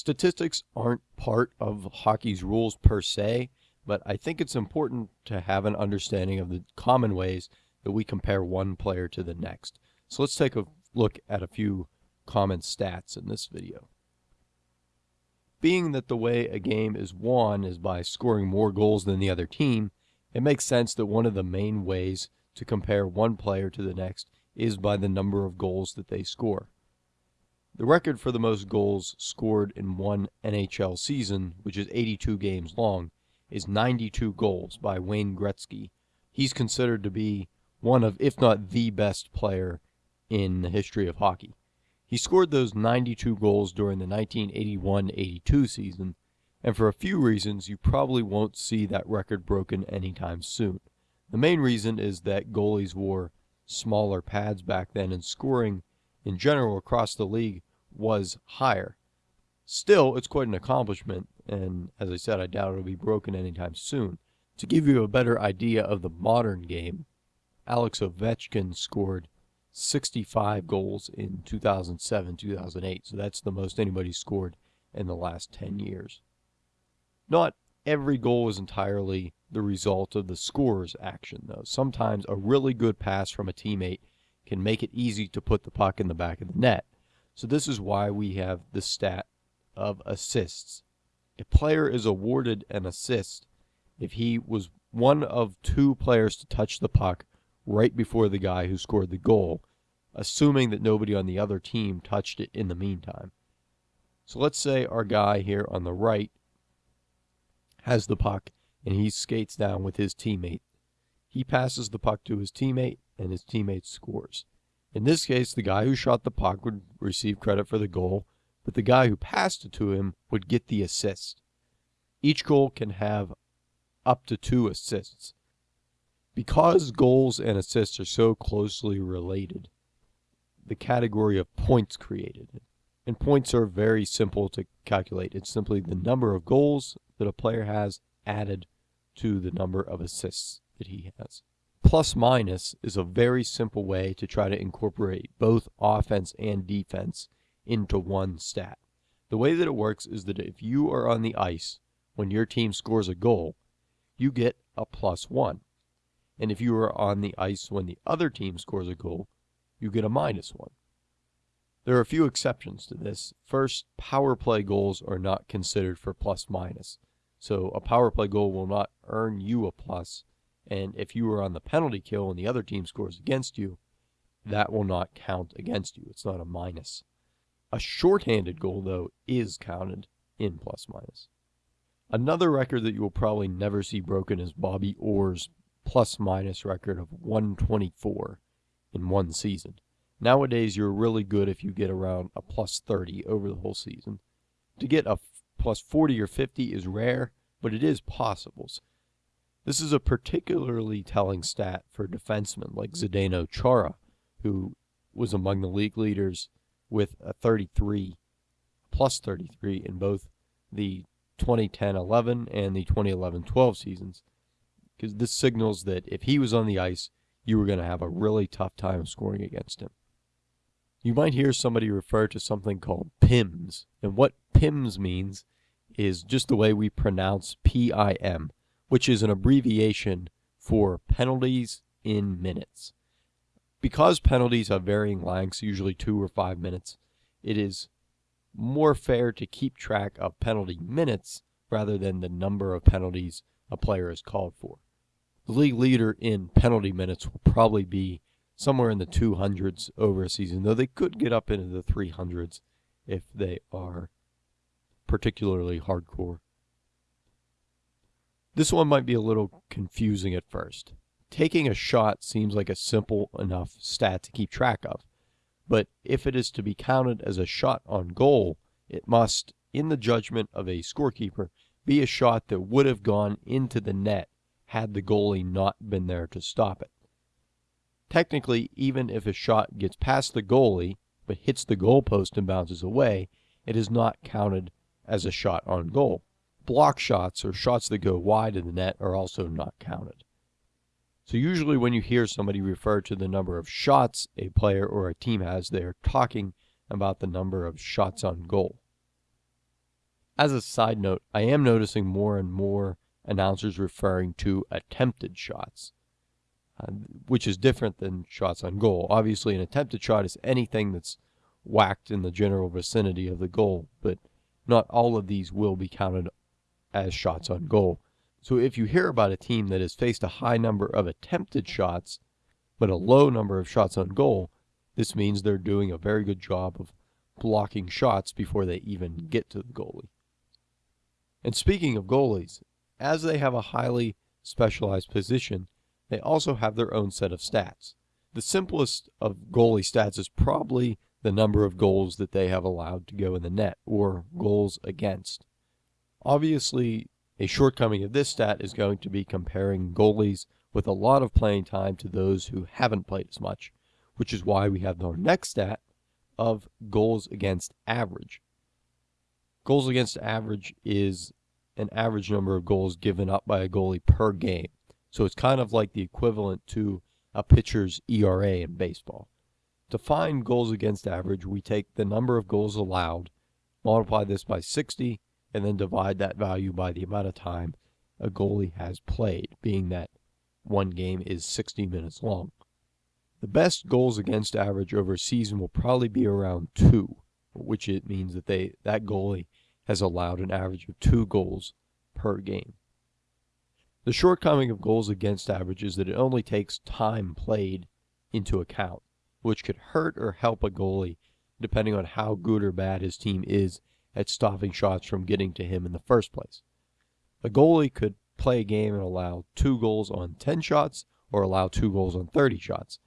Statistics aren't part of hockey's rules per se, but I think it's important to have an understanding of the common ways that we compare one player to the next. So let's take a look at a few common stats in this video. Being that the way a game is won is by scoring more goals than the other team, it makes sense that one of the main ways to compare one player to the next is by the number of goals that they score. The record for the most goals scored in one NHL season, which is 82 games long, is 92 goals by Wayne Gretzky. He's considered to be one of, if not the best player in the history of hockey. He scored those 92 goals during the 1981 82 season, and for a few reasons, you probably won't see that record broken anytime soon. The main reason is that goalies wore smaller pads back then, and scoring in general across the league was higher. Still, it's quite an accomplishment, and as I said, I doubt it'll be broken anytime soon. To give you a better idea of the modern game, Alex Ovechkin scored 65 goals in 2007 2008. So that's the most anybody scored in the last 10 years. Not every goal is entirely the result of the scorer's action, though. Sometimes a really good pass from a teammate can make it easy to put the puck in the back of the net. So this is why we have the stat of assists. A player is awarded an assist if he was one of two players to touch the puck right before the guy who scored the goal, assuming that nobody on the other team touched it in the meantime. So let's say our guy here on the right has the puck and he skates down with his teammate. He passes the puck to his teammate and his teammate scores. In this case, the guy who shot the puck would receive credit for the goal, but the guy who passed it to him would get the assist. Each goal can have up to two assists. Because goals and assists are so closely related, the category of points created. And points are very simple to calculate. It's simply the number of goals that a player has added to the number of assists that he has. Plus minus is a very simple way to try to incorporate both offense and defense into one stat. The way that it works is that if you are on the ice when your team scores a goal, you get a plus one. And if you are on the ice when the other team scores a goal, you get a minus one. There are a few exceptions to this. First, power play goals are not considered for plus minus. So a power play goal will not earn you a plus, and if you are on the penalty kill and the other team scores against you, that will not count against you. It's not a minus. A shorthanded goal, though, is counted in plus minus. Another record that you will probably never see broken is Bobby Orr's plus minus record of 124 in one season. Nowadays, you're really good if you get around a plus 30 over the whole season. To get a plus 40 or 50 is rare, but it is possible. This is a particularly telling stat for defensemen like Zdeno Chara, who was among the league leaders with a 33, plus 33 in both the 2010-11 and the 2011-12 seasons because this signals that if he was on the ice, you were going to have a really tough time scoring against him. You might hear somebody refer to something called PIMS, and what PIMS means is just the way we pronounce PIM, which is an abbreviation for penalties in minutes. Because penalties have varying lengths, usually two or five minutes, it is more fair to keep track of penalty minutes rather than the number of penalties a player is called for. The league leader in penalty minutes will probably be somewhere in the 200s over a season, though they could get up into the 300s if they are particularly hardcore. This one might be a little confusing at first. Taking a shot seems like a simple enough stat to keep track of, but if it is to be counted as a shot on goal, it must, in the judgment of a scorekeeper, be a shot that would have gone into the net had the goalie not been there to stop it. Technically, even if a shot gets past the goalie but hits the goalpost and bounces away, it is not counted as a shot on goal. Block shots or shots that go wide of the net are also not counted. So usually when you hear somebody refer to the number of shots a player or a team has, they are talking about the number of shots on goal. As a side note, I am noticing more and more announcers referring to attempted shots, uh, which is different than shots on goal. Obviously, an attempted shot is anything that's whacked in the general vicinity of the goal, but not all of these will be counted as shots on goal. So if you hear about a team that has faced a high number of attempted shots, but a low number of shots on goal, this means they're doing a very good job of blocking shots before they even get to the goalie. And speaking of goalies, as they have a highly specialized position, they also have their own set of stats. The simplest of goalie stats is probably the number of goals that they have allowed to go in the net, or goals against. Obviously, a shortcoming of this stat is going to be comparing goalies with a lot of playing time to those who haven't played as much, which is why we have our next stat of goals against average. Goals against average is an average number of goals given up by a goalie per game. So it's kind of like the equivalent to a pitcher's ERA in baseball. To find goals against average, we take the number of goals allowed, multiply this by 60, and then divide that value by the amount of time a goalie has played, being that one game is 60 minutes long. The best goals against average over a season will probably be around two, which it means that they that goalie has allowed an average of two goals per game. The shortcoming of goals against average is that it only takes time played into account, which could hurt or help a goalie depending on how good or bad his team is at stopping shots from getting to him in the first place. A goalie could play a game and allow two goals on 10 shots or allow two goals on 30 shots.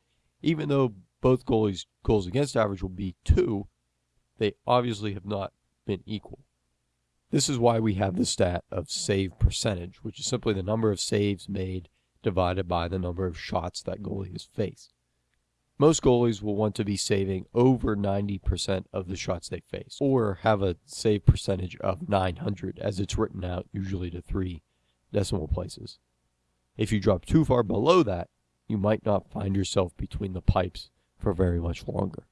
Even though both goalies' goals against average will be two, they obviously have not been equal. This is why we have the stat of save percentage, which is simply the number of saves made divided by the number of shots that goalie has faced. Most goalies will want to be saving over 90% of the shots they face, or have a save percentage of 900 as it's written out usually to three decimal places. If you drop too far below that, you might not find yourself between the pipes for very much longer.